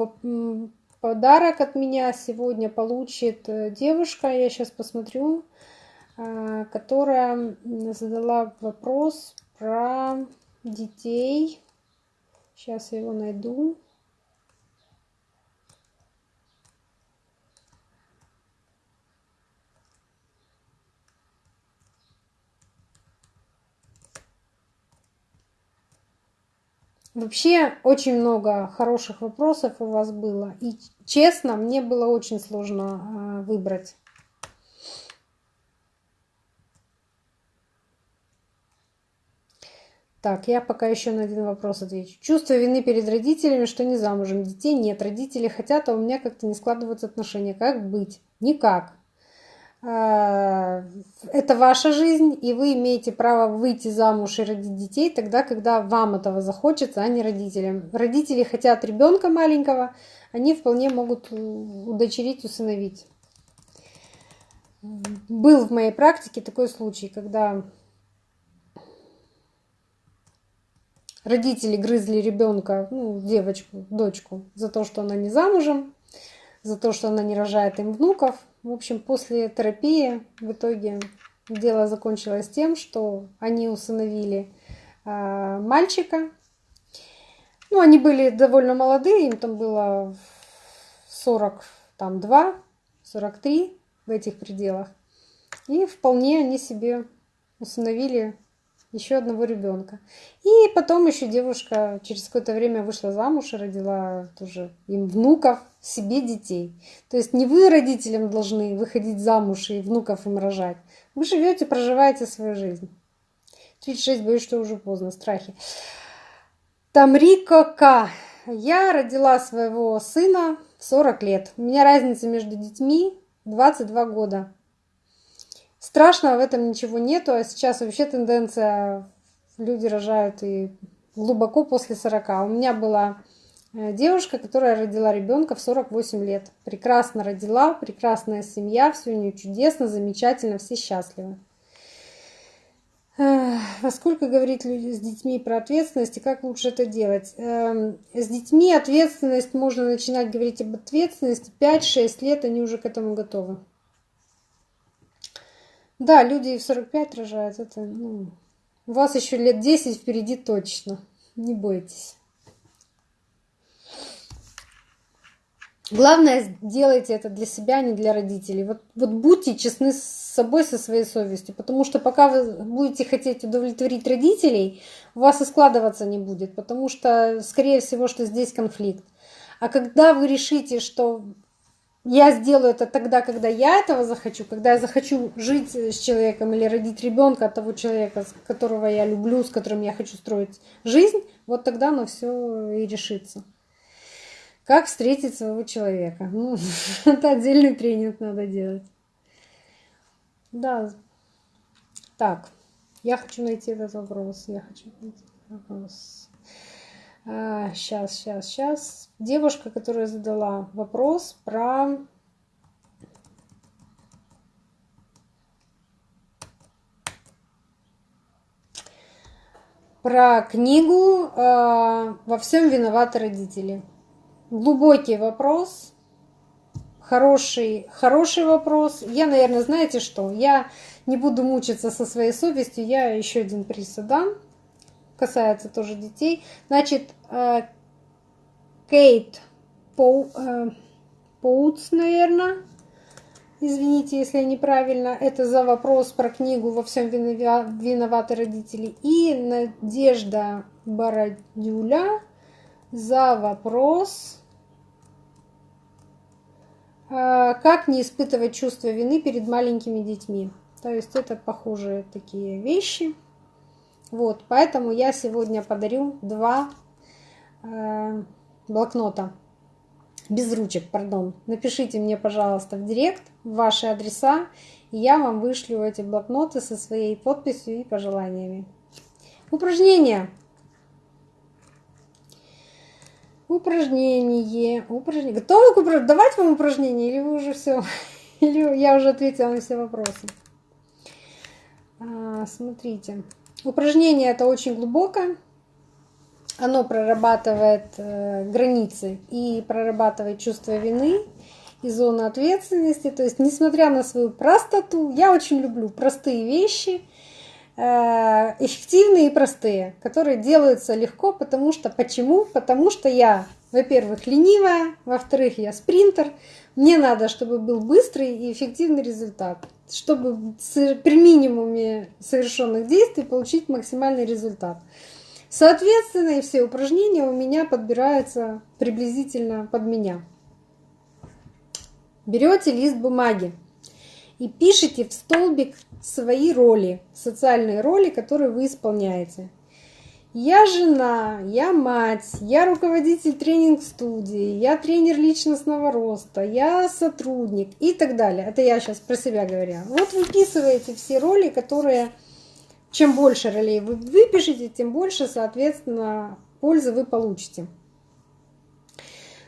Подарок от меня сегодня получит э, девушка, я сейчас посмотрю, э, которая задала вопрос про детей. Сейчас я его найду. Вообще очень много хороших вопросов у вас было. И честно, мне было очень сложно э, выбрать. Так, я пока еще на один вопрос отвечу. Чувство вины перед родителями, что не замужем. Детей нет, родители хотят, а у меня как-то не складываются отношения. Как быть? Никак. Э, это ваша жизнь, и вы имеете право выйти замуж и родить детей тогда, когда вам этого захочется, а не родителям. Родители хотят ребенка маленького, они вполне могут удочерить, усыновить. Был в моей практике такой случай, когда родители грызли ребенка, ну, девочку, дочку, за то, что она не замужем, за то, что она не рожает им внуков. В общем, после терапии в итоге дело закончилось тем, что они усыновили э, мальчика. Ну, они были довольно молодые, им там было 42, 43 в этих пределах. И вполне они себе усыновили еще одного ребенка. И потом еще девушка через какое-то время вышла замуж и родила тоже им внуков, себе детей. То есть не вы родителям должны выходить замуж и внуков им рожать. Вы живете, проживаете свою жизнь. 36, боюсь, что уже поздно, страхи. Тамрико К. Я родила своего сына в 40 лет. У меня разница между детьми 22 года. Страшного в этом ничего нету, а сейчас вообще тенденция, люди рожают и глубоко после 40. У меня была э, девушка, которая родила ребенка в 48 лет. Прекрасно родила, прекрасная семья, все у нее чудесно, замечательно, все счастливы. Во сколько говорить с детьми про ответственность и как лучше это делать? Эм, с детьми ответственность, можно начинать говорить об ответственности 5-6 лет, они уже к этому готовы. Да, люди в 45 рожают. Это, ну, у вас еще лет 10 впереди точно. Не бойтесь. Главное, делайте это для себя, а не для родителей. Вот, вот будьте честны с собой, со своей совестью, потому что пока вы будете хотеть удовлетворить родителей, у вас и складываться не будет, потому что, скорее всего, что здесь конфликт. А когда вы решите, что я сделаю это тогда, когда я этого захочу, когда я захочу жить с человеком или родить ребенка от того человека, которого я люблю, с которым я хочу строить жизнь, вот тогда оно все и решится. Как встретить своего человека? Ну, это отдельный тренинг надо делать. Да. Так, я хочу найти этот вопрос. Я хочу найти вопрос. А, сейчас, сейчас, сейчас. Девушка, которая задала вопрос про про книгу э, «Во всем виноваты родители» глубокий вопрос, хороший, хороший вопрос. Я, наверное, знаете что? Я не буду мучиться со своей совестью, я еще один приз дам. Касается тоже детей. Значит, э, Кейт Поу, э, Поутс, наверное, извините, если я неправильно, это за вопрос про книгу «Во всем виноваты родители». И Надежда Бородюля за вопрос а, как не испытывать чувство вины перед маленькими детьми. То есть это похожие такие вещи. Вот, поэтому я сегодня подарю два э, блокнота без ручек, пардон. Напишите мне, пожалуйста, в директ ваши адреса, и я вам вышлю эти блокноты со своей подписью и пожеланиями. Упражнение. Упражнение. Упражнение. Готовы к упражнению? Давать вам упражнение или вы уже все? Или я уже ответила на все вопросы? А, смотрите. Упражнение это очень глубокое. Оно прорабатывает э, границы и прорабатывает чувство вины и зону ответственности. То есть, несмотря на свою простоту, я очень люблю простые вещи – Э, эффективные и простые, которые делаются легко, потому что почему? Потому что я, во-первых, ленивая, во-вторых, я спринтер. Мне надо, чтобы был быстрый и эффективный результат, чтобы при минимуме совершенных действий получить максимальный результат. Соответственно, и все упражнения у меня подбираются приблизительно под меня. Берете лист бумаги и пишите в столбик свои роли, социальные роли, которые вы исполняете. Я жена, я мать, я руководитель тренинг-студии, я тренер личностного роста, я сотрудник и так далее. Это я сейчас про себя говорю. Вот выписываете все роли, которые, чем больше ролей вы выпишете, тем больше, соответственно, пользы вы получите.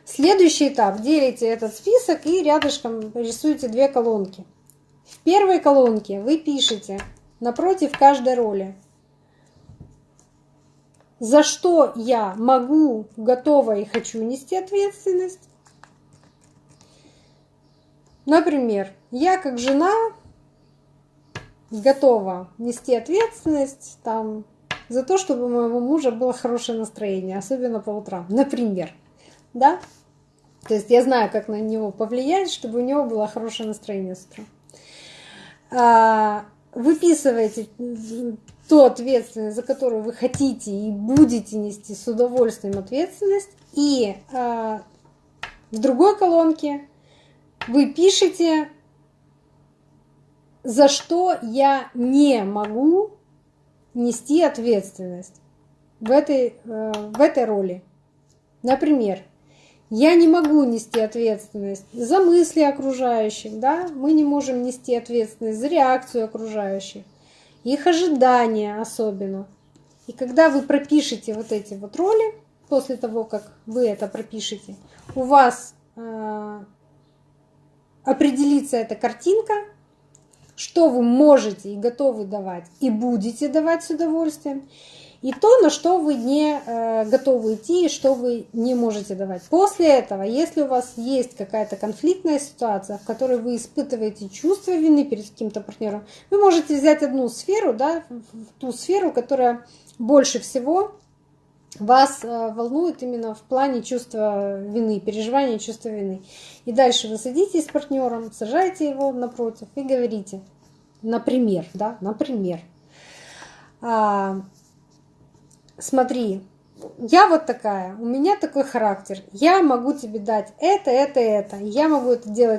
Следующий этап. Делите этот список и рядышком рисуете две колонки. В первой колонке вы пишете напротив каждой роли, за что я могу, готова и хочу нести ответственность. Например, я как жена готова нести ответственность там, за то, чтобы у моего мужа было хорошее настроение, особенно по утрам, например. Да? То есть я знаю, как на него повлиять, чтобы у него было хорошее настроение с утра. А, выписываете ту ответственность, за которую вы хотите и будете нести с удовольствием ответственность. И а, в другой колонке вы пишете, за что я не могу нести ответственность в этой, э, в этой роли. Например, я не могу нести ответственность за мысли окружающих, да? Мы не можем нести ответственность за реакцию окружающих, их ожидания особенно. И когда вы пропишете вот эти вот роли, после того, как вы это пропишете, у вас э, определится эта картинка, что вы можете и готовы давать, и будете давать с удовольствием и то, на что вы не э, готовы идти и что вы не можете давать. После этого, если у вас есть какая-то конфликтная ситуация, в которой вы испытываете чувство вины перед каким-то партнером, вы можете взять одну сферу, да, ту сферу, которая больше всего вас э, волнует именно в плане чувства вины, переживания чувства вины. И дальше вы садитесь с партнером, сажаете его напротив и говорите, например, да, например, а, смотри, я вот такая, у меня такой характер, я могу тебе дать это, это, это, я могу это делать